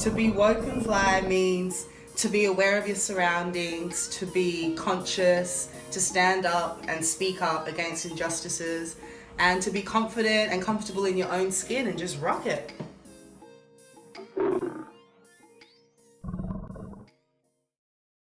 To be woke and fly means to be aware of your surroundings, to be conscious, to stand up and speak up against injustices, and to be confident and comfortable in your own skin and just rock it.